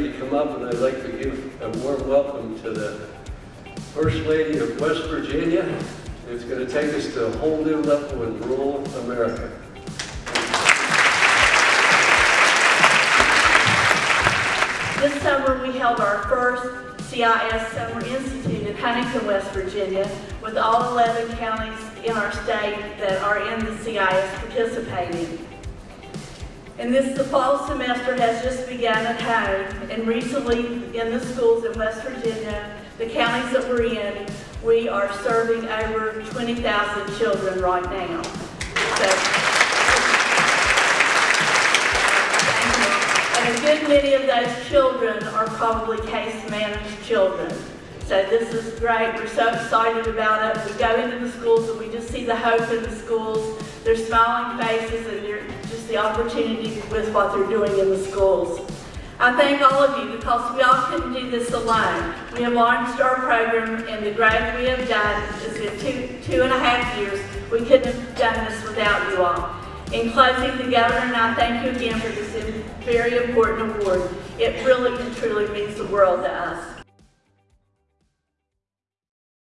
You come up and I'd like to give a warm welcome to the First Lady of West Virginia. It's going to take us to a whole new level in rural America. This summer, we held our first CIS Summer Institute in Huntington, West Virginia, with all 11 counties in our state that are in the CIS participating. And this, the fall semester has just begun at home, and recently in the schools in West Virginia, the counties that we're in, we are serving over 20,000 children right now. So, And a good many of those children are probably case-managed children. So this is great. We're so excited about it. We go into the schools and we just see the hope in the schools. Their smiling faces opportunity with what they're doing in the schools. I thank all of you because we all couldn't do this alone. We have launched our program and the growth we have done is in two, two and a half years. We couldn't have done this without you all. In closing, the governor and I thank you again for this very important award. It really and truly means the world to us.